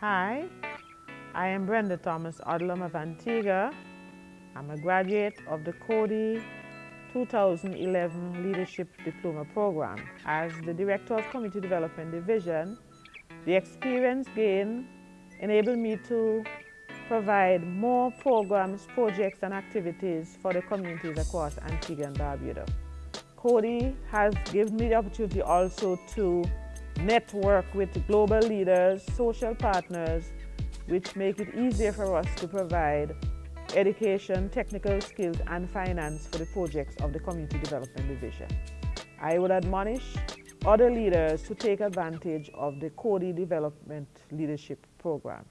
Hi, I am Brenda Thomas Odlum of Antigua. I'm a graduate of the Coady 2011 Leadership Diploma Program. As the Director of Community Development Division, the experience gained enabled me to provide more programs, projects and activities for the communities across Antigua and Barbuda. Coady has given me the opportunity also to network with global leaders, social partners, which make it easier for us to provide education, technical skills and finance for the projects of the Community Development Division. I would admonish other leaders to take advantage of the Coady Development Leadership Program.